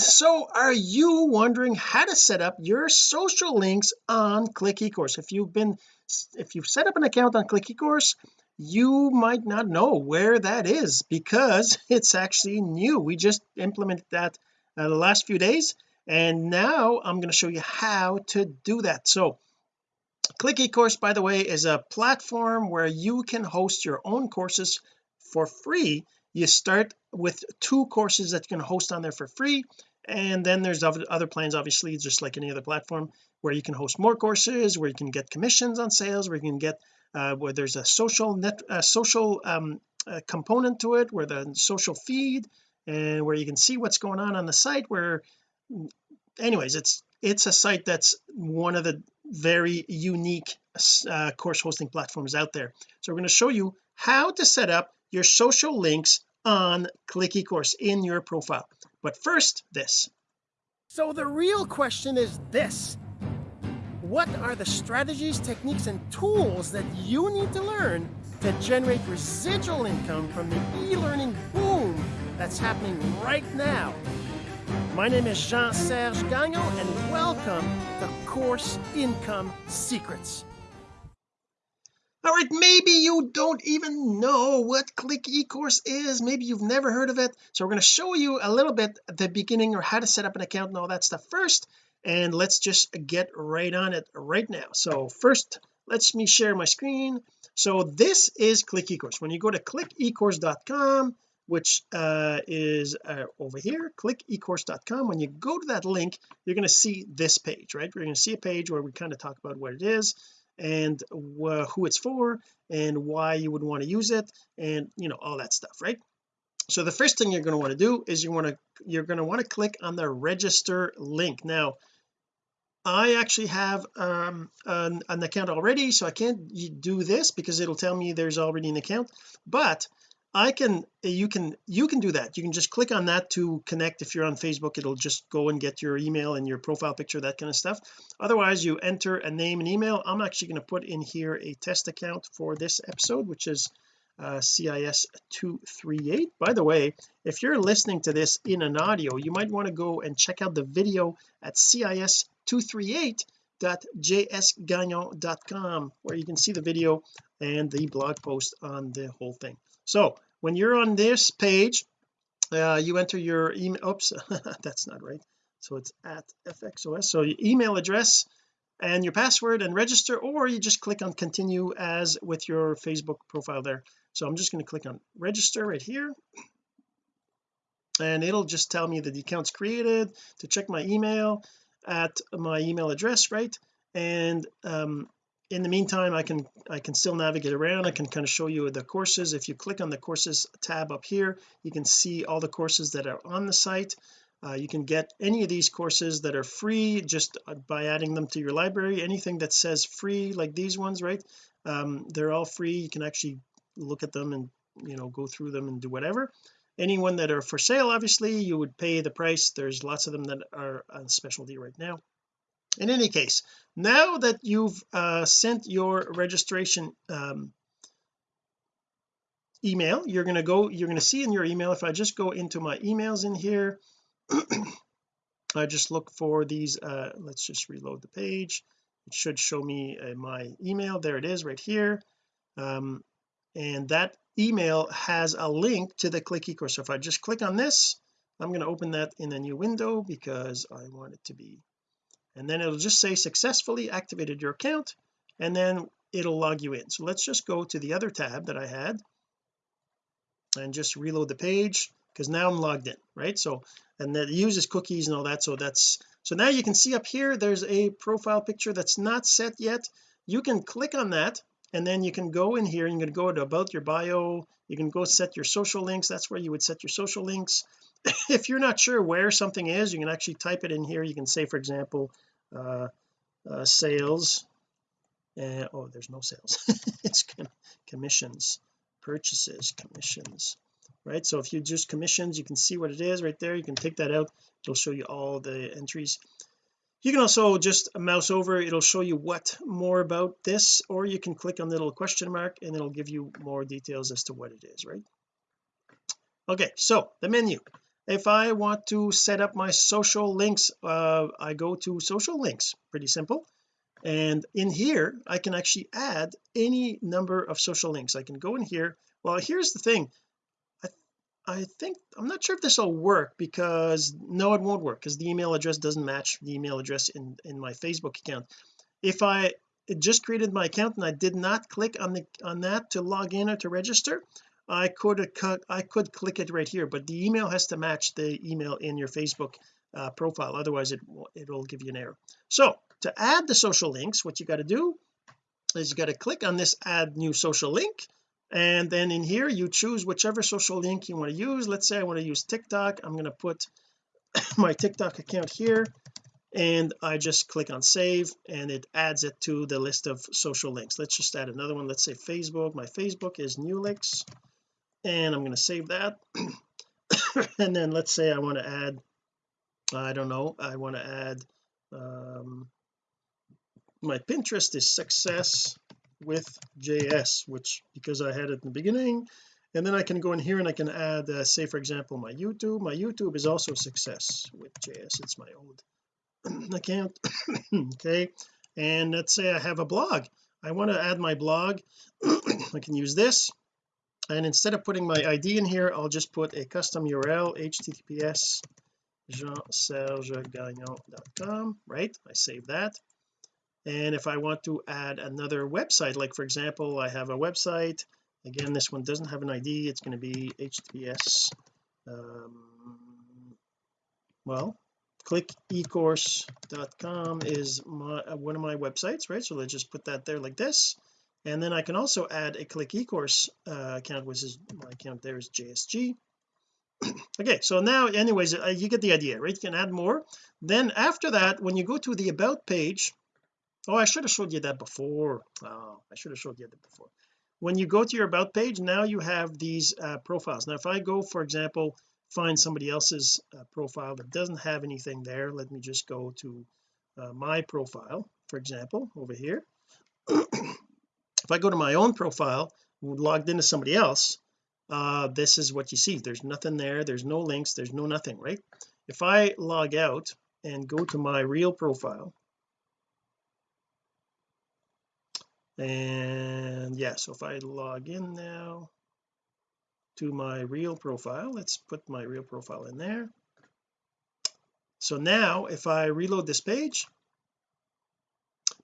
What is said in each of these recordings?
so are you wondering how to set up your social links on click ecourse if you've been if you've set up an account on click ecourse you might not know where that is because it's actually new. We just implemented that uh, the last few days and now I'm going to show you how to do that. So click ecourse by the way is a platform where you can host your own courses for free. You start with two courses that you can host on there for free and then there's other plans obviously just like any other platform where you can host more courses where you can get commissions on sales where you can get uh, where there's a social net a social um, a component to it where the social feed and where you can see what's going on on the site where anyways it's it's a site that's one of the very unique uh, course hosting platforms out there. So we're going to show you how to set up your social links on click ecourse in your profile but first this. So the real question is this. What are the strategies techniques and tools that you need to learn to generate residual income from the e-learning boom that's happening right now? My name is Jean-Serge Gagnon and welcome to Course Income Secrets all right maybe you don't even know what click ecourse is. Maybe you've never heard of it. So we're going to show you a little bit at the beginning or how to set up an account and all that stuff first. And let's just get right on it right now. So first let's me share my screen. So this is click ecourse. When you go to clickecourse.com which uh, is uh, over here clickecourse.com when you go to that link you're going to see this page right? We're going to see a page where we kind of talk about what it is and who it's for and why you would want to use it and you know all that stuff right? So the first thing you're going to want to do is you want to you're going to want to click on the register link. Now I actually have um, an, an, account already so I can't do this because it'll tell me there's already an account but I can you can you can do that. You can just click on that to connect. If you're on Facebook it'll just go and get your email and your profile picture that kind of stuff. Otherwise you enter a name and email. I'm actually going to put in here a test account for this episode which is uh, CIS 238 by the way if you're listening to this in an audio you might want to go and check out the video at CIS 238.jsgagnon.com where you can see the video and the blog post on the whole thing so when you're on this page uh, you enter your email oops that's not right. So it's at fxos so your email address and your password and register or you just click on continue as with your Facebook profile there. So I'm just going to click on register right here. And it'll just tell me that the account's created to check my email at my email address right? And um, in the meantime I can I can still navigate around. I can kind of show you the courses. If you click on the courses tab up here you can see all the courses that are on the site. Uh, you can get any of these courses that are free just uh, by adding them to your library. Anything that says free like these ones right? Um, they're all free. You can actually look at them and you know go through them and do whatever. Anyone that are for sale obviously you would pay the price. There's lots of them that are on specialty right now in any case now that you've uh, sent your registration um, email you're going to go you're going to see in your email if I just go into my emails in here I just look for these uh, let's just reload the page. It should show me uh, my email. There it is right here. Um, and that email has a link to the click ecourse. So if I just click on this I'm going to open that in a new window because I want it to be and then it'll just say successfully activated your account and then it'll log you in. So let's just go to the other tab that I had and just reload the page because now I'm logged in right? So and that uses cookies and all that so that's so now you can see up here there's a profile picture that's not set yet. You can click on that and then you can go in here and you can go to about your bio you can go set your social links that's where you would set your social links. If you're not sure where something is you can actually type it in here. You can say for example uh, uh, sales uh, oh there's no sales. It's commissions purchases commissions right? So if you just commissions you can see what it is right there. You can take that out. It'll show you all the entries. You can also just mouse over. It'll show you what more about this or you can click on the little question mark and it'll give you more details as to what it is right? Okay so the menu if I want to set up my social links uh, I go to social links pretty simple. And in here I can actually add any number of social links. I can go in here. Well here's the thing. I, I think I'm not sure if this will work because no it won't work because the email address doesn't match the email address in in my Facebook account. If I just created my account and I did not click on the on that to log in or to register I could I could click it right here but the email has to match the email in your Facebook uh, profile otherwise it it'll give you an error. So to add the social links what you got to do is you got to click on this add new social link and then in here you choose whichever social link you want to use. Let's say I want to use TikTok. I'm going to put my TikTok account here and I just click on save and it adds it to the list of social links. Let's just add another one. Let's say Facebook. My Facebook is Newlix and I'm going to save that. And then let's say I want to add I don't know I want to add um, my Pinterest is success with JS which because I had it in the beginning and then I can go in here and I can add uh, say for example my YouTube. My YouTube is also success with JS it's my old account. Okay. And let's say I have a blog. I want to add my blog. I can use this and instead of putting my ID in here I'll just put a custom URL https jeansergegagnon.com right? I save that. And if I want to add another website like for example I have a website. Again this one doesn't have an ID it's going to be https um, well clickecourse.com is my uh, one of my websites right? So let's just put that there like this and then I can also add a click ecourse uh, account which is my account there is JSG okay so now anyways uh, you get the idea right? You can add more. Then after that when you go to the about page oh I should have showed you that before. Oh I should have showed you that before. When you go to your about page now you have these uh, profiles. Now if I go for example find somebody else's uh, profile that doesn't have anything there let me just go to uh, my profile for example over here if I go to my own profile logged into somebody else uh this is what you see. There's nothing there. There's no links. There's no nothing right? If I log out and go to my real profile and yeah so if I log in now to my real profile let's put my real profile in there. So now if I reload this page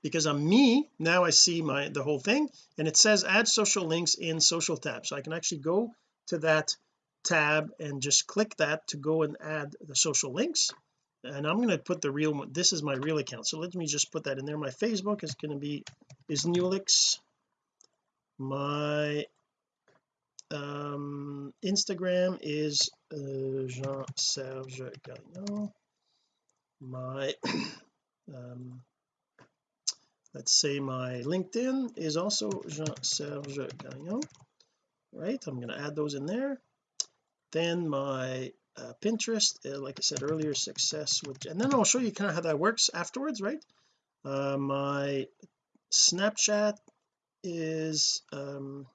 because I'm me now I see my the whole thing and it says add social links in social tab so I can actually go to that tab and just click that to go and add the social links and I'm going to put the real this is my real account. So let me just put that in there. My Facebook is going to be is Newlix. My um Instagram is uh, Jean-Serge Gagnon. My um let's say my LinkedIn is also Jean-Serge Gagnon. Right I'm going to add those in there. Then my uh, Pinterest uh, like I said earlier success with and then I'll show you kind of how that works afterwards right? Uh, my Snapchat is um,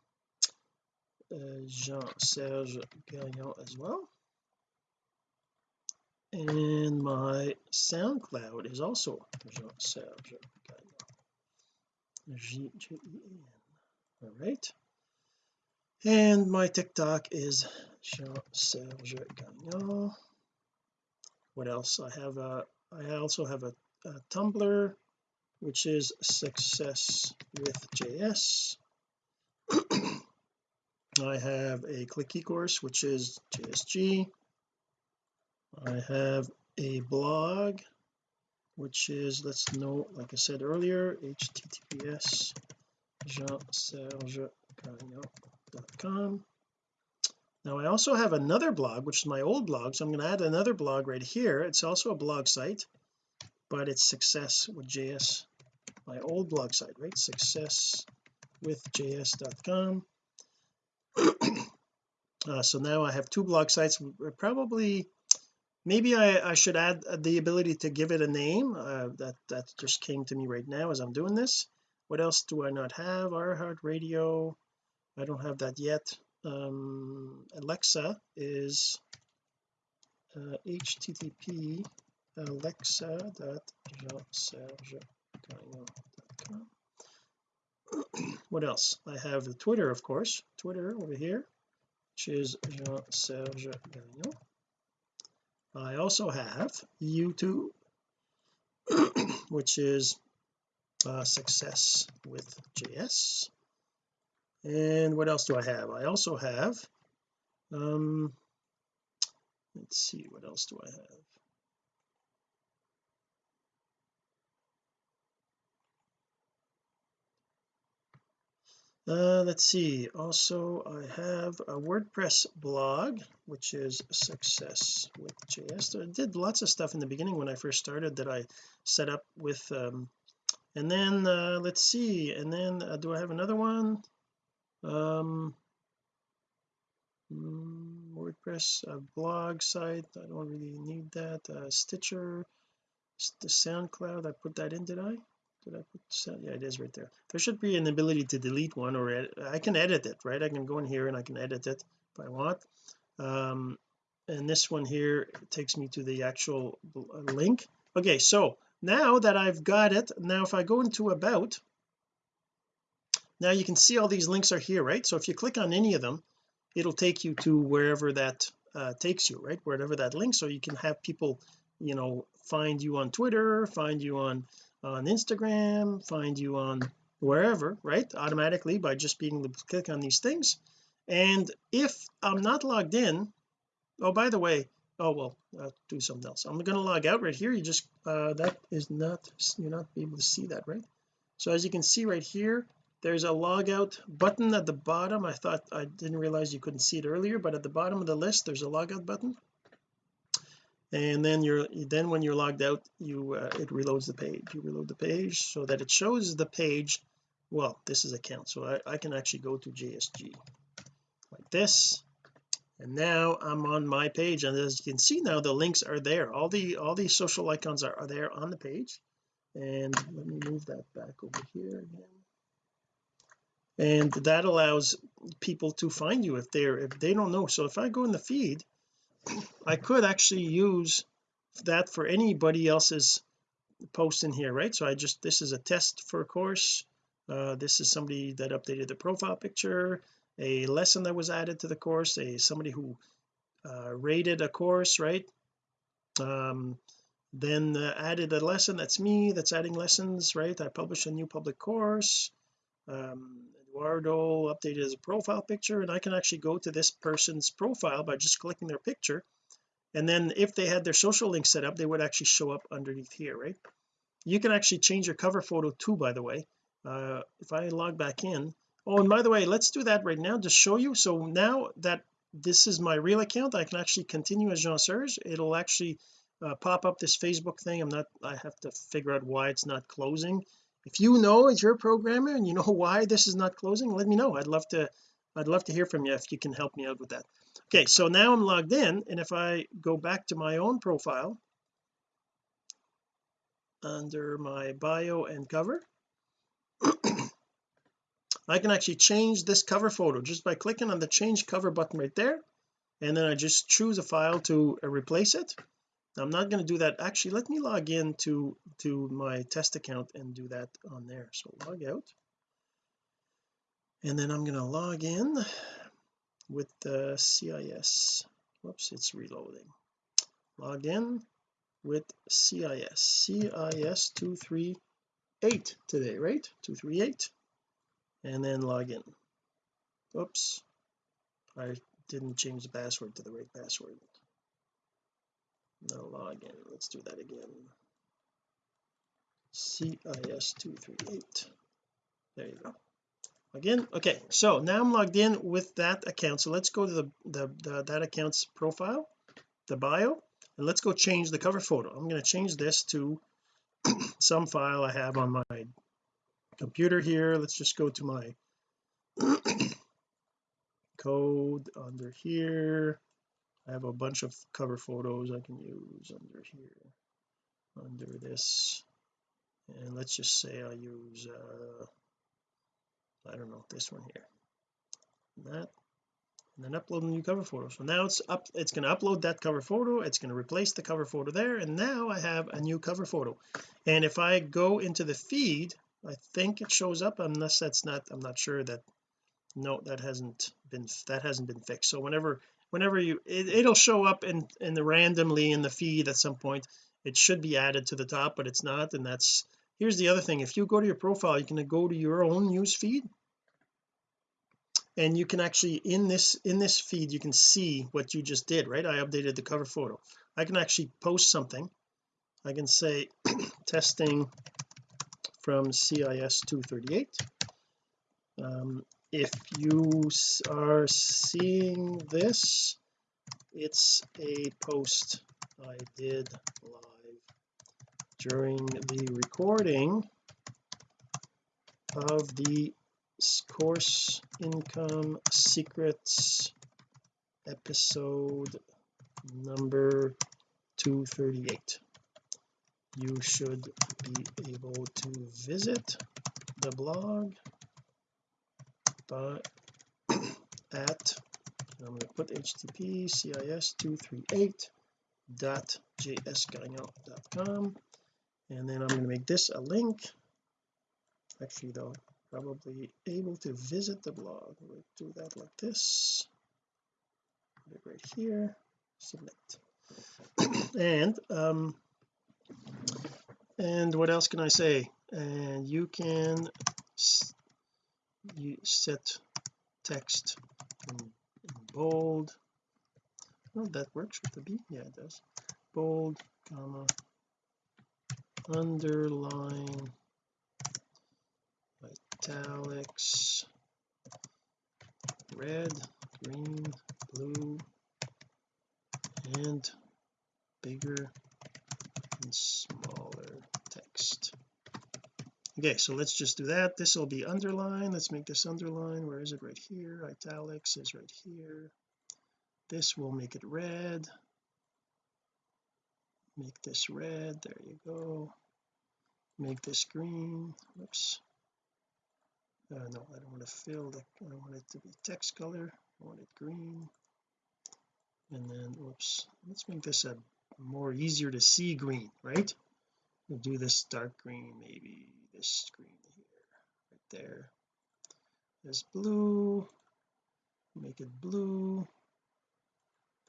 uh, Jean-Serge Gagnon as well. And my SoundCloud is also Jean-Serge Gagnon G-G-E-N all right. And my TikTok is Jean-Serge Gagnon. What else? I have a I also have a, a Tumblr which is success with JS I have a click course which is JSG I have a blog which is let's know like I said earlier https jean-serge.com now I also have another blog which is my old blog so I'm going to add another blog right here. It's also a blog site but it's success with JS my old blog site right? success with js.com uh, so now I have two blog sites probably maybe I, I should add the ability to give it a name uh, that that just came to me right now as I'm doing this. What else do I not have? iHeart Radio I don't have that yet. Um Alexa is uh, http alexa.jeanserge.com what else? I have the Twitter of course. Twitter over here which is Jean-Serge Gagnon I also have YouTube which is uh, success with JS and what else do I have? I also have um let's see what else do I have uh, let's see. Also I have a WordPress blog which is success with JS I did lots of stuff in the beginning when I first started that I set up with um, and then uh, let's see. And then uh, do I have another one? Um mm, WordPress uh, blog site. I don't really need that. Uh, Stitcher the SoundCloud. I put that in did I I put yeah it is right there. There should be an ability to delete one or I can edit it right? I can go in here and I can edit it if I want. Um and this one here takes me to the actual uh, link. Okay so now that I've got it now if I go into about now you can see all these links are here right? So if you click on any of them it'll take you to wherever that uh, takes you right? Wherever that link so you can have people you know find you on Twitter find you on on Instagram find you on wherever right? Automatically by just being able to click on these things. And if I'm not logged in oh by the way oh well I'll do something else. I'm going to log out right here. You just uh that is not you're not able to see that right? So as you can see right here there's a logout button at the bottom. I thought I didn't realize you couldn't see it earlier but at the bottom of the list there's a logout button and then you're then when you're logged out you uh, it reloads the page. You reload the page so that it shows the page. Well this is account. So I, I can actually go to JSG like this. And now I'm on my page. And as you can see now the links are there. All the all these social icons are, are there on the page. And let me move that back over here again. And that allows people to find you if they're if they don't know. So if I go in the feed I could actually use that for anybody else's post in here right? So I just this is a test for a course. Uh, this is somebody that updated the profile picture a lesson that was added to the course a somebody who uh, rated a course right? Um, then uh, added a lesson that's me that's adding lessons right? I published a new public course. Um, Eduardo updated his profile picture and I can actually go to this person's profile by just clicking their picture. And then if they had their social link set up they would actually show up underneath here right? You can actually change your cover photo too by the way uh, if I log back in. Oh and by the way let's do that right now to show you. So now that this is my real account I can actually continue as Jean Serge. It'll actually uh, pop up this Facebook thing. I'm not I have to figure out why it's not closing if you know as you're a programmer and you know why this is not closing let me know. I'd love to I'd love to hear from you if you can help me out with that. Okay so now I'm logged in and if I go back to my own profile under my bio and cover I can actually change this cover photo just by clicking on the change cover button right there and then I just choose a file to replace it I'm not going to do that. Actually let me log in to to my test account and do that on there. So log out. And then I'm going to log in with the CIS whoops it's reloading. Log in with CIS CIS 238 today right? 238 and then log in. Oops I didn't change the password to the right password now log in let's do that again. CIS238 there you go. Again? Okay so now I'm logged in with that account. So let's go to the, the, the that account's profile the bio and let's go change the cover photo. I'm going to change this to some file I have on my computer here. Let's just go to my code under here I have a bunch of cover photos I can use under here under this. And let's just say I use uh I don't know this one here. And that and then upload a new cover photo. So now it's up it's going to upload that cover photo it's going to replace the cover photo there and now I have a new cover photo. And if I go into the feed I think it shows up unless that's not I'm not sure that no that hasn't been that hasn't been fixed. So whenever whenever you it, will show up in in the randomly in the feed at some point. It should be added to the top but it's not and that's here's the other thing. If you go to your profile you can go to your own news feed. And you can actually in this in this feed you can see what you just did right? I updated the cover photo. I can actually post something. I can say testing from CIS 238 um, if you are seeing this it's a post I did live during the recording of the course income secrets episode number 238 you should be able to visit the blog at I'm going to put http cis 238 dot jsgagnon.com and then I'm going to make this a link. Actually though probably able to visit the blog. We'll do that like this. Put it right here. Submit. And um and what else can I say? And you can you set text in, in bold. Well that works with the B. Yeah it does. Bold comma underline italics red green blue and bigger and smaller text okay so let's just do that. This will be underline. Let's make this underline. Where is it? Right here. Italics is right here. This will make it red. Make this red. There you go. Make this green. Whoops. Uh, no I don't want to fill the I want it to be text color. I want it green. And then whoops. Let's make this a more easier to see green right? We'll do this dark green maybe this green here right there. This blue. Make it blue.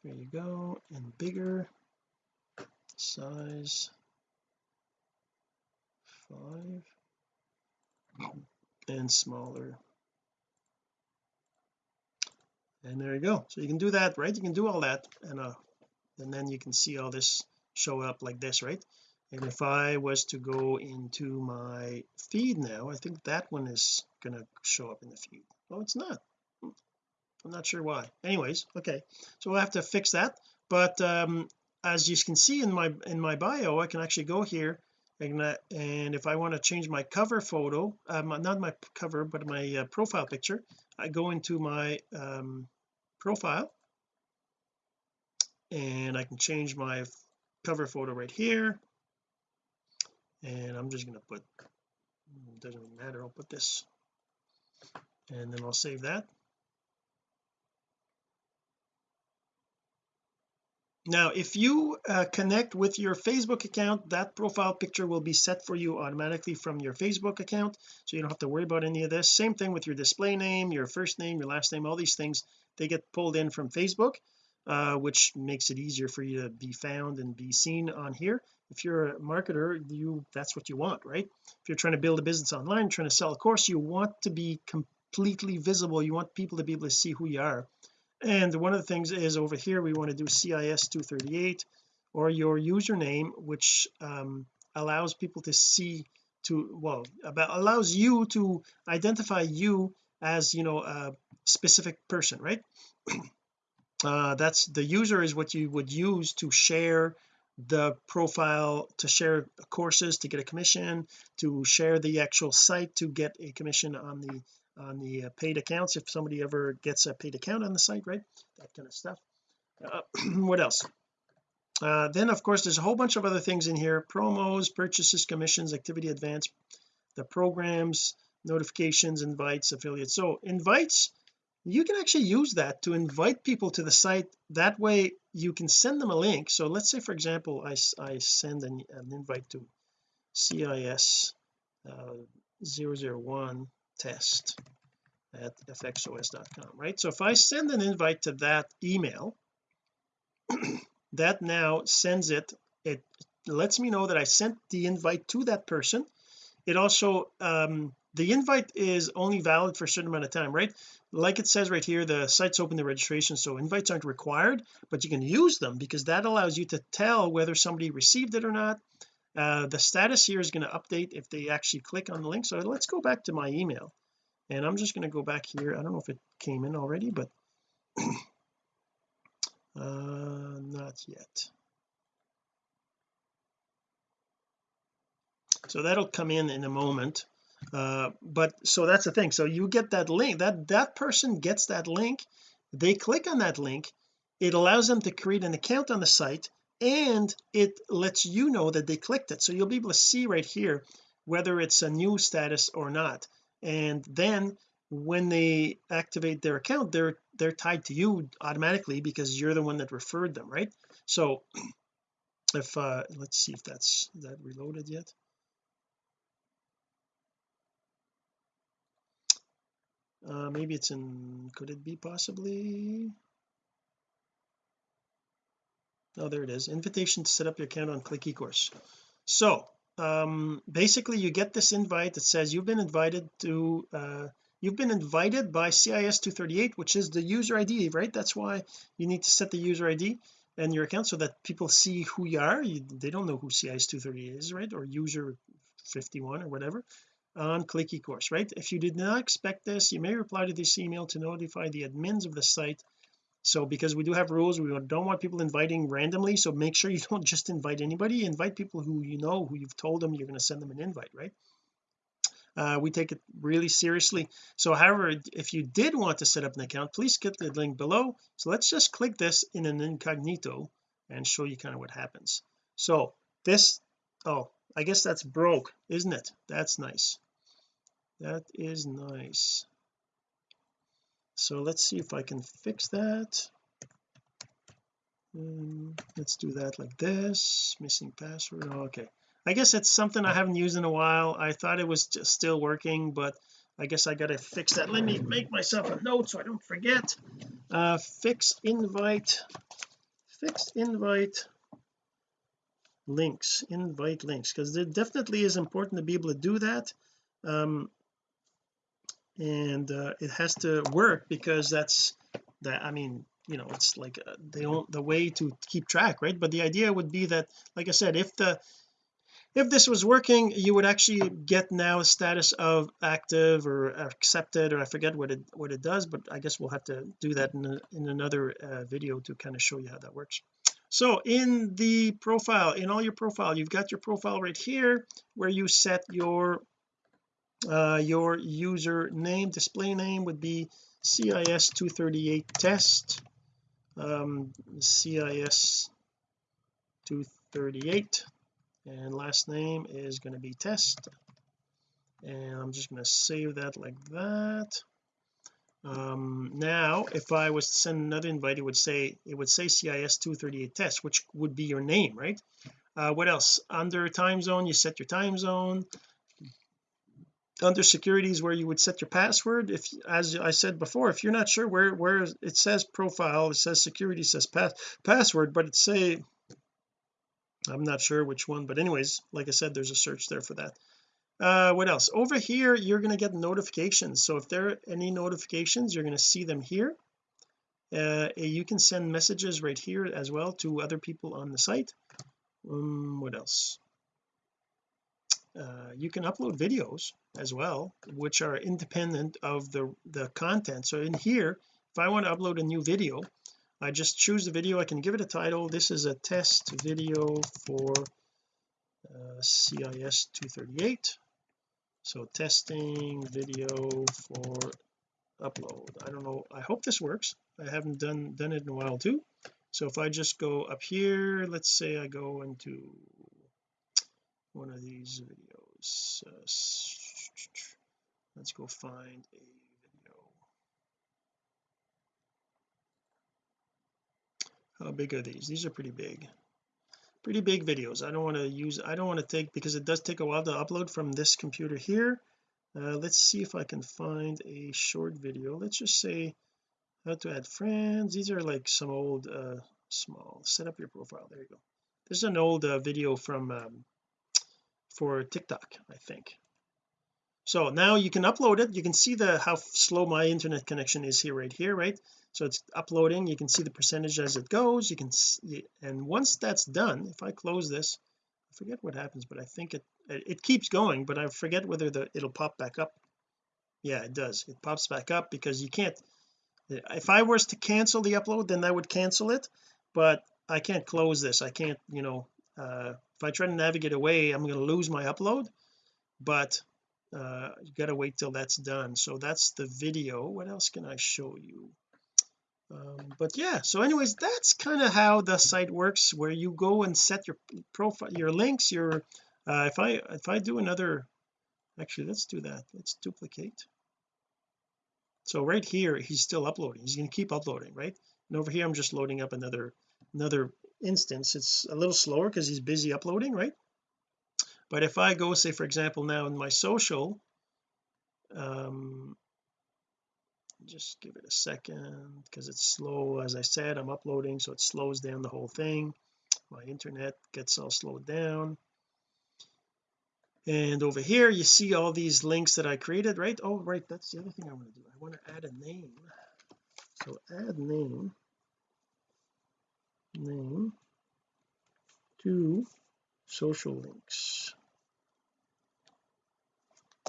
There you go. And bigger. Size. Five. And smaller. And there you go. So you can do that right? You can do all that and uh and then you can see all this show up like this right and if I was to go into my feed now I think that one is going to show up in the feed. Oh it's not. I'm not sure why. Anyways okay. So we'll have to fix that. But um as you can see in my in my bio I can actually go here and, and if I want to change my cover photo um, not my cover but my uh, profile picture I go into my um, profile. And I can change my cover photo right here and I'm just going to put doesn't matter I'll put this. And then I'll save that. Now if you uh, connect with your Facebook account that profile picture will be set for you automatically from your Facebook account so you don't have to worry about any of this. Same thing with your display name your first name your last name all these things they get pulled in from Facebook uh, which makes it easier for you to be found and be seen on here. If you're a marketer you that's what you want right? If you're trying to build a business online trying to sell a course you want to be completely visible. You want people to be able to see who you are. And one of the things is over here we want to do CIS 238 or your username which um, allows people to see to well about allows you to identify you as you know a specific person right uh, that's the user is what you would use to share the profile to share courses to get a commission to share the actual site to get a commission on the on the uh, paid accounts. If somebody ever gets a paid account on the site right that kind of stuff. Uh, what else? Uh, then of course there's a whole bunch of other things in here. Promos purchases commissions activity advance the programs notifications invites affiliates. So invites you can actually use that to invite people to the site. That way you can send them a link. So let's say for example I, I send an, an invite to CIS uh, 001 test at fxos.com right? So if I send an invite to that email that now sends it it lets me know that I sent the invite to that person. It also um the invite is only valid for a certain amount of time right? Like it says right here the site's open to registration so invites aren't required but you can use them because that allows you to tell whether somebody received it or not. Uh, the status here is going to update if they actually click on the link so let's go back to my email. And I'm just going to go back here. I don't know if it came in already but uh not yet. So that'll come in in a moment uh but so that's the thing. So you get that link that that person gets that link they click on that link it allows them to create an account on the site and it lets you know that they clicked it. So you'll be able to see right here whether it's a new status or not. And then when they activate their account they're they're tied to you automatically because you're the one that referred them right? So if uh let's see if that's that reloaded yet uh maybe it's in could it be possibly? Oh there it is. Invitation to set up your account on click ecourse. So um basically you get this invite that says you've been invited to uh you've been invited by CIS 238 which is the user ID right? That's why you need to set the user ID and your account so that people see who you are. You, they don't know who CIS 238 is right? Or user 51 or whatever on click ecourse right? If you did not expect this you may reply to this email to notify the admins of the site. So because we do have rules we don't want people inviting randomly so make sure you don't just invite anybody. Invite people who you know who you've told them you're going to send them an invite right? Uh, we take it really seriously. So however if you did want to set up an account please click the link below. So let's just click this in an incognito and show you kind of what happens. So this oh I guess that's broke isn't it? That's nice. That is nice. So let's see if I can fix that. Um, let's do that like this. Missing password. Oh, okay. I guess it's something I haven't used in a while. I thought it was just still working but I guess I gotta fix that. Let me make myself a note so I don't forget. Uh fix invite. Fix invite links invite links because it definitely is important to be able to do that um and uh, it has to work because that's that I mean you know it's like uh, the the way to keep track right? But the idea would be that like I said if the if this was working you would actually get now a status of active or accepted or I forget what it what it does but I guess we'll have to do that in, a, in another uh, video to kind of show you how that works so in the profile in all your profile you've got your profile right here where you set your uh your user name display name would be CIS 238 test um CIS 238 and last name is going to be test. And I'm just going to save that like that um now if I was to send another invite it would say it would say CIS 238 test which would be your name right? Uh what else? Under time zone you set your time zone. Under securities where you would set your password. If as I said before if you're not sure where where it says profile it says security says pass password but it say I'm not sure which one but anyways like I said there's a search there for that uh what else? Over here you're going to get notifications. So if there are any notifications you're going to see them here. Uh you can send messages right here as well to other people on the site. Um what else? Uh, you can upload videos as well which are independent of the the content. So in here if I want to upload a new video I just choose the video I can give it a title. This is a test video for uh, CIS 238 so testing video for upload. I don't know. I hope this works. I haven't done done it in a while too. So if I just go up here let's say I go into one of these videos uh, let's go find a video. How big are these? These are pretty big pretty big videos. I don't want to use I don't want to take because it does take a while to upload from this computer here. Uh, let's see if I can find a short video. Let's just say how to add friends. These are like some old uh small set up your profile. There you go. This is an old uh, video from um, for TikTok I think so now you can upload it. You can see the how slow my internet connection is here right here right? So it's uploading. You can see the percentage as it goes. You can see and once that's done if I close this I forget what happens but I think it it keeps going but I forget whether the it'll pop back up. Yeah it does. It pops back up because you can't if I was to cancel the upload then I would cancel it but I can't close this. I can't you know uh if I try to navigate away I'm going to lose my upload but uh you got to wait till that's done. So that's the video. What else can I show you? Um, but yeah so anyways that's kind of how the site works where you go and set your profile your links your uh, if I if I do another actually let's do that. Let's duplicate. So right here he's still uploading. He's going to keep uploading right? And over here I'm just loading up another another instance. It's a little slower because he's busy uploading right but if I go say for example now in my social um just give it a second because it's slow as I said I'm uploading so it slows down the whole thing. My internet gets all slowed down. And over here you see all these links that I created right? Oh right that's the other thing I want to do. I want to add a name. So add name. Name to social links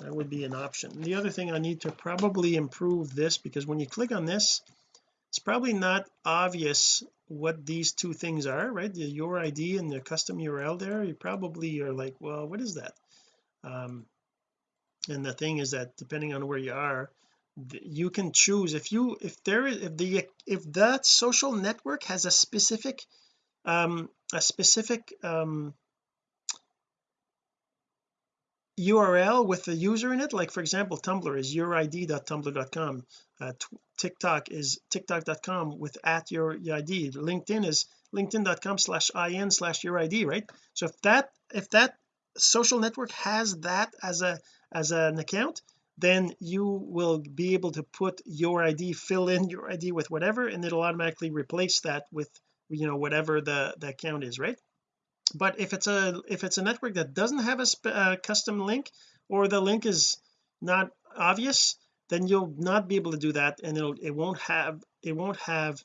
that would be an option. The other thing I need to probably improve this because when you click on this it's probably not obvious what these two things are right? The your ID and the custom URL there you probably are like well what is that? Um and the thing is that depending on where you are you can choose if you if there is if the if that social network has a specific um a specific um URL with the user in it. Like for example Tumblr is yourid.tumblr.com uh, TikTok is tiktok.com with at your ID LinkedIn is linkedin.com slash in slash your ID right? So if that if that social network has that as a as an account then you will be able to put your ID fill in your ID with whatever and it'll automatically replace that with you know whatever the the account is right but if it's a if it's a network that doesn't have a, a custom link or the link is not obvious then you'll not be able to do that and it'll it won't have it won't have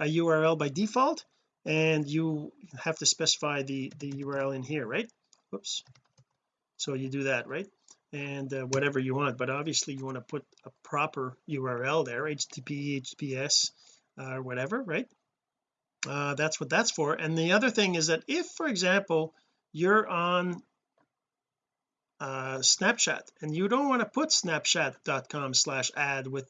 a URL by default and you have to specify the the URL in here right? Whoops. So you do that right? And uh, whatever you want but obviously you want to put a proper URL there HTTP HTTPS uh, or whatever right uh, that's what that's for. And the other thing is that if for example you're on uh, Snapchat and you don't want to put snapchat.com slash ad with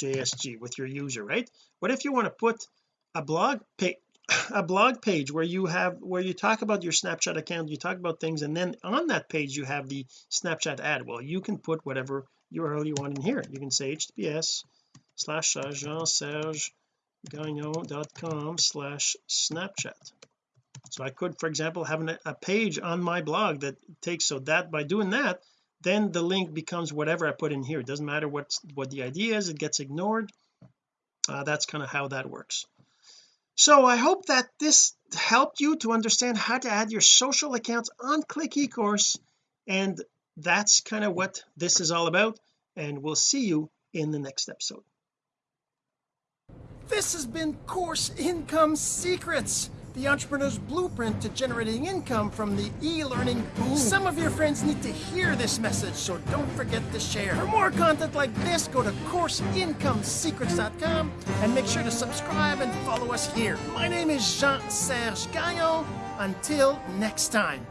JSG with your user right? What if you want to put a blog page a blog page where you have where you talk about your Snapchat account you talk about things and then on that page you have the Snapchat ad? Well you can put whatever URL you want in here. You can say https slash Jean Serge gagnon.com slash snapchat. So I could for example have an, a page on my blog that takes so that by doing that then the link becomes whatever I put in here. It doesn't matter what what the idea is it gets ignored. Uh, that's kind of how that works. So I hope that this helped you to understand how to add your social accounts on click ecourse and that's kind of what this is all about and we'll see you in the next episode this has been Course Income Secrets, the entrepreneur's blueprint to generating income from the e-learning boom. Some of your friends need to hear this message, so don't forget to share. For more content like this, go to CourseIncomeSecrets.com and make sure to subscribe and follow us here. My name is Jean-Serge Gagnon. Until next time.